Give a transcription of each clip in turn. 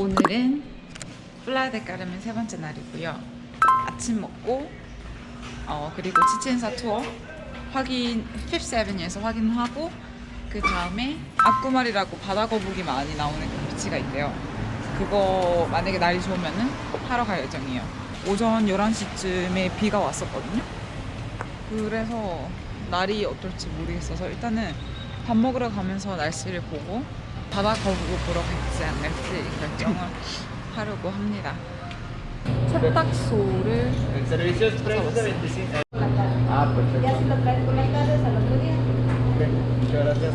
오늘은 플라데 까르멘 세 번째 날이고요. 아침 먹고 어 그리고 치첸사 투어 확인 핍스 에비뉴에서 확인하고 그 다음에 아쿠말이라고 바다 거북이 많이 나오는 그 비치가 있대요. 그거 만약에 날이 좋으면은 하러 갈 예정이에요. 오전 11시쯤에 비가 왔었거든요. 그래서 날이 어떨지 모르겠어서 일단은 밥 먹으러 가면서 날씨를 보고 바다 거북을 보러 갈지 안 갈지 결정을 하려고 합니다. 세탁소를 El servicio express de 25. Ah, perfecto. Ya si lo traes por las tardes al otro día. Ok, muchas gracias.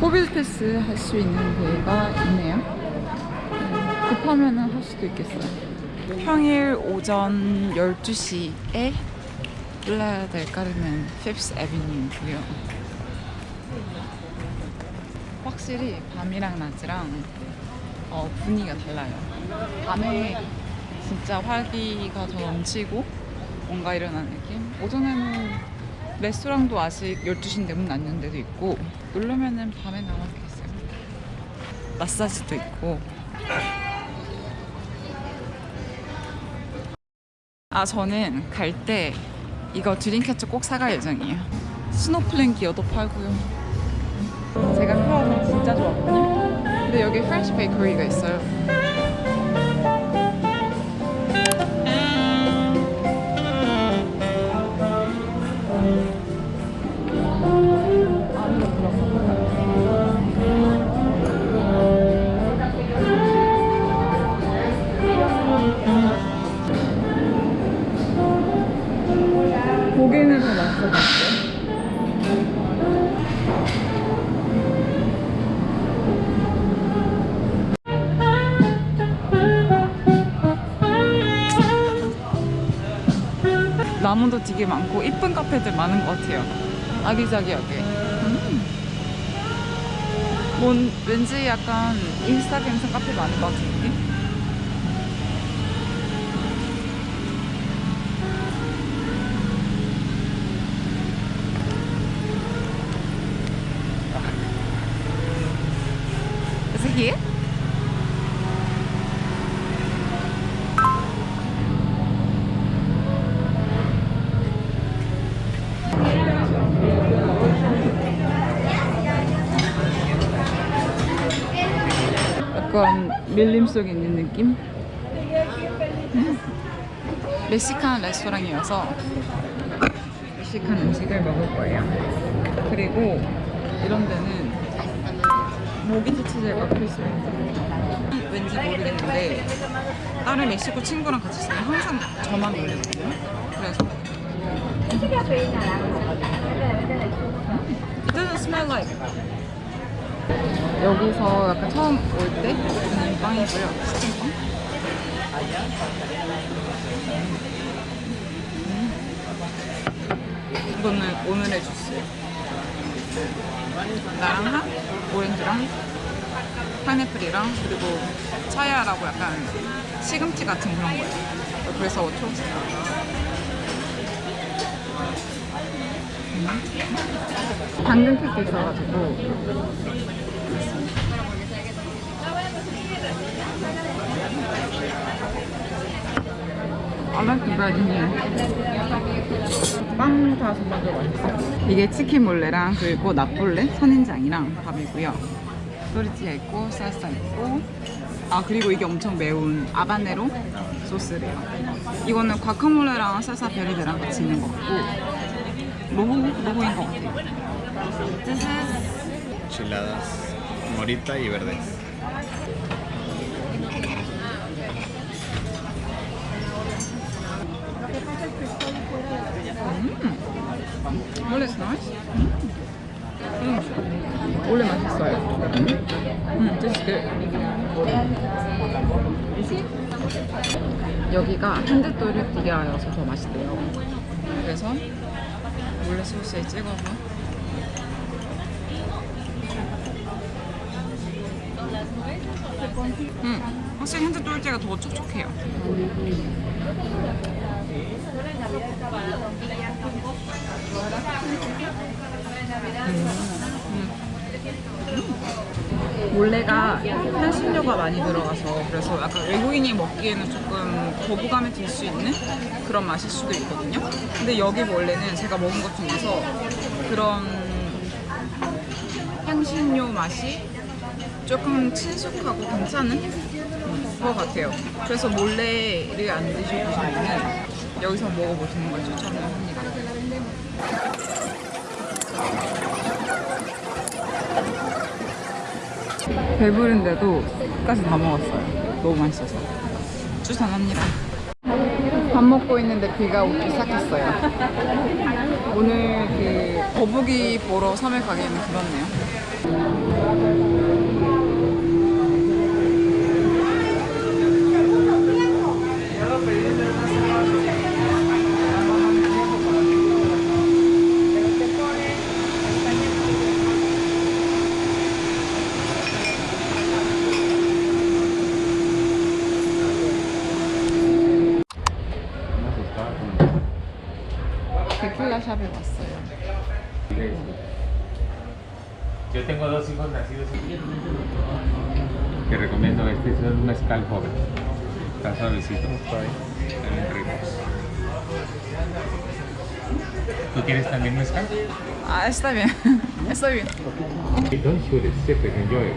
코빌 패스 할 수 있는 데가 있네요. 음, 급하면은 할 수도 있겠어요. 평일 오전 12시에 플라야 델 까르멘 핍스 에비뉴고요. 확실히 밤이랑 낮이랑 어, 분위기가 달라요. 밤에 진짜 활기가 더 넘치고 뭔가 일어나는 느낌? 오전에는 레스토랑도 아직 12시인데 문 닫는 데도 있고 누르면은 밤에 게 있어요. 마사지도 있고 아 저는 갈 때 이거 dream catcher 꼭 사갈 예정이에요. snorkeling gear도 팔고요. 제가 진짜 좋아하거든요. 근데 여기 French bakery가 있어요. 나무도 되게 많고 이쁜 카페들 많은 것 같아요. 아기자기하게. 음. 뭔 왠지 약간 인스타 감성 카페 많은 것느 약간 밀림 속에 있는 느낌? 음. 멕시칸 레스토랑이어서 멕시칸 음식을 먹을 거예요. 그리고 이런 데는 모기지 치즈가 필수예요. 왠지 모르겠는데 다른 멕시코 친구랑 같이 있으면 항상 저만 놀리거든요. 그래서 It doesn't smell like 여기서 약간 처음 올때 먹는 빵이고요. 치킨빵. 음. 이거는 오늘의 주스. 나랑랑 오렌지랑 파인애플이랑 그리고 차야라고 약간 시금치 같은 그런 거예요. 그래서 초록색. 음. 당근 케이크 있어가지고 I like the bread in here. 빵다 정말로 맛있어. 이게 치킨 몰레랑 그리고 나폴레 선인장이랑 밥이고요. 또리티아 있고 살사 있고 아 그리고 이게 엄청 매운 아바네로 소스래요. 이거는 과카몰레랑 살사 베르데랑 같이 있는 것 같고 로고 로고인 것 같아요. This is Enchiladas morita y verdes. 원래 nice. 음. 원래 맛있어요. 음, this is good. 여기가 핸드또르띠아여서 더 맛있대요. 그래서 몰래 소스에 찍어서 음, 확실히 핸드또르띠아가 더 촉촉해요. 몰래가 향신료가 많이 들어가서 그래서 약간 외국인이 먹기에는 조금 거부감이 들 수 있는 그런 맛일 수도 있거든요. 근데 여기 몰래는 제가 먹은 것 중에서 그런 향신료 맛이 조금 친숙하고 괜찮은 음, 것 같아요. 그래서 몰래를 안 드셔보시면 여기서 먹어보시는 걸 추천을 합니다. 배부른데도 끝까지 다 먹었어요. 너무 맛있어서. 추천합니다. 밥 먹고 있는데 비가 오기 시작했어요. 오늘 그 거북이 보러 섬에 가기에는 그렇네요. 데킬라 샵에 왔어요. Yo tengo dos hijos nacidos en Te recomiendo este, es un mezcal joven. Está suavecito. Está bien rico. ¿Tú quieres también mezcal? 아, está bien. está bien. Don't shoot it, sip it, enjoy it.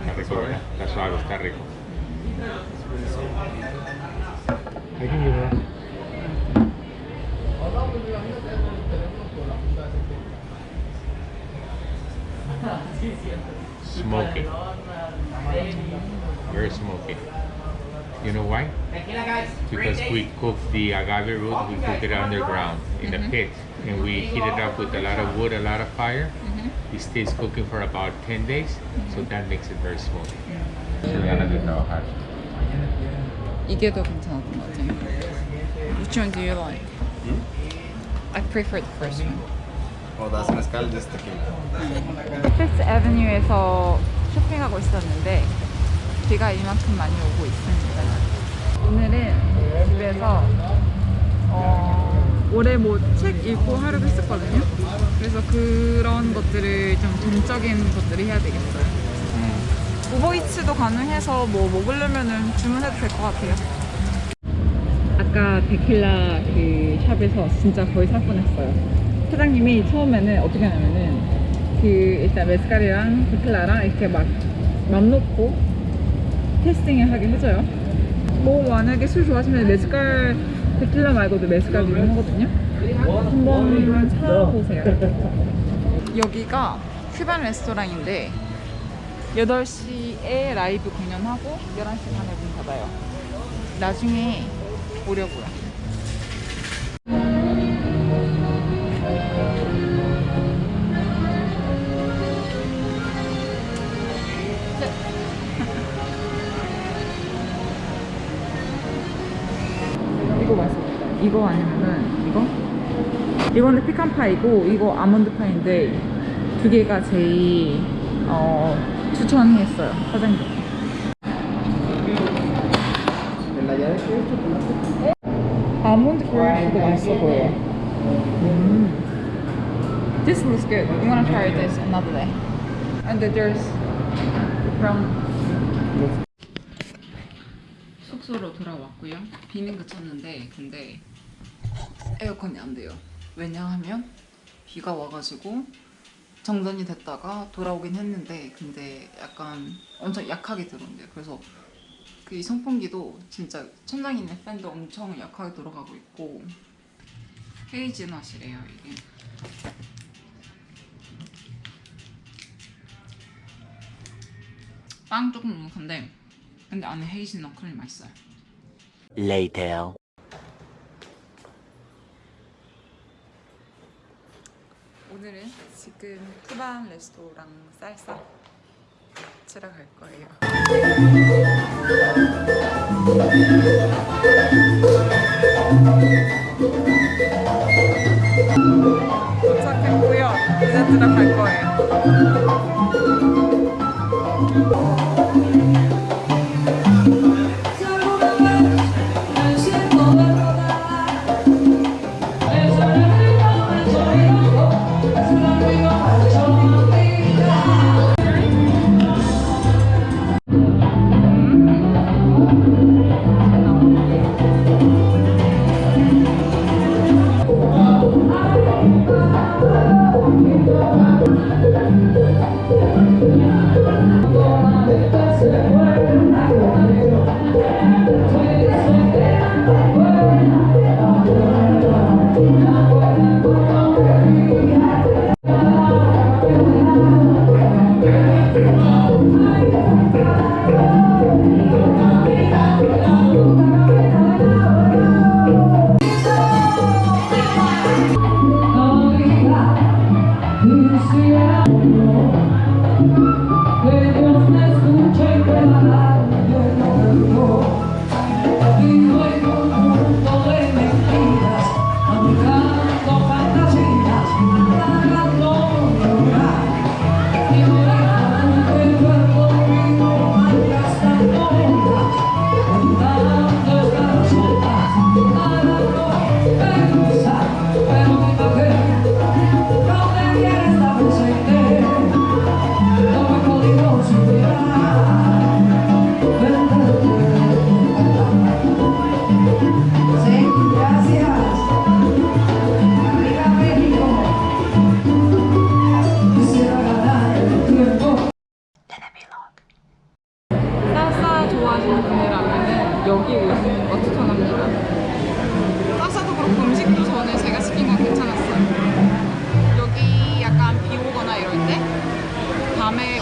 Está rico, ¿verdad? Está suave, está rico. I can give that. Smoky. Very smoky. You know why? Because we cook the agave root, we cook it underground in a mm-hmm. pit, and we heat it up with a lot of wood, a lot of fire. Mm-hmm. It stays cooking for about 10 days, so mm-hmm. that makes it very smoky. ganas de trabajar. 이게 더 괜찮았던 것 같아요. Which one do you like? I prefer the first one. Oh, that's mezcal, just tequila. 피프스 애버뉴에서 쇼핑하고 있었는데 비가 이만큼 많이 오고 있습니다. 오늘은 집에서 어, 올해 뭐 책 읽고 하려고 했었거든요. 그래서 그런 것들을 좀 동적인 것들을 해야 되겠어요. 우버이츠도 가능해서 뭐 먹으려면은 주문해도 될 것 같아요. 아까 데킬라 그 샵에서 진짜 거의 살 뻔했어요. 사장님이 처음에는 어떻게 하냐면은 그 일단 메스칼이랑 데킬라랑 이렇게 막 맘 놓고 테스팅을 하게 해줘요. 뭐 만약에 술 좋아하시면 메스칼 데킬라 말고도 메스칼 유명하거든요. 한번 찾아보세요. 여기가 큐반 레스토랑인데 8시에 라이브 공연하고 11시 반에 문 닫아요. 나중에 보려고요. 이거 맛있겠다. 이거 아니면은 이거? 이거는 피칸 파이고 이거 아몬드 파인데 두 개가 제일 어, 추천했어요 사장님. 아몬드 크러쉬도 맛있어 보여. 음. This looks good. We wanna try this another day. And there's brown. 숙소로 돌아왔고요. 비는 그쳤는데 근데 에어컨이 안 돼요. 왜냐하면 비가 와가지고 정전이 됐다가 돌아오긴 했는데 근데 약간 엄청 약하게 들어온대요. 그래서 그 이 선풍기도 진짜 천장에 있는 팬도 엄청 약하게 돌아가고 있고 헤이즈넛이래요 이게 빵 조금 눅눅한데 근데 안에 헤이즈넛 크림 맛있어요 Later. 오늘은 지금 쿠반 레스토랑 쌀쌀 치러 갈 거예요. 도착했고요. 이제 들어갈 거예요